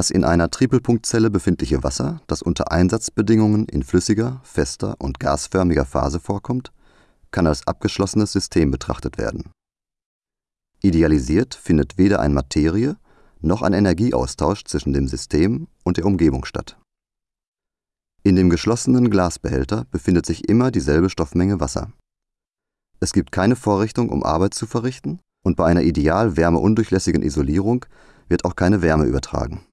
Das in einer Tripelpunktzelle befindliche Wasser, das unter Einsatzbedingungen in flüssiger, fester und gasförmiger Phase vorkommt, kann als abgeschlossenes System betrachtet werden. Idealisiert findet weder ein Materie noch ein Energieaustausch zwischen dem System und der Umgebung statt. In dem geschlossenen Glasbehälter befindet sich immer dieselbe Stoffmenge Wasser. Es gibt keine Vorrichtung, um Arbeit zu verrichten, und bei einer ideal wärmeundurchlässigen Isolierung wird auch keine Wärme übertragen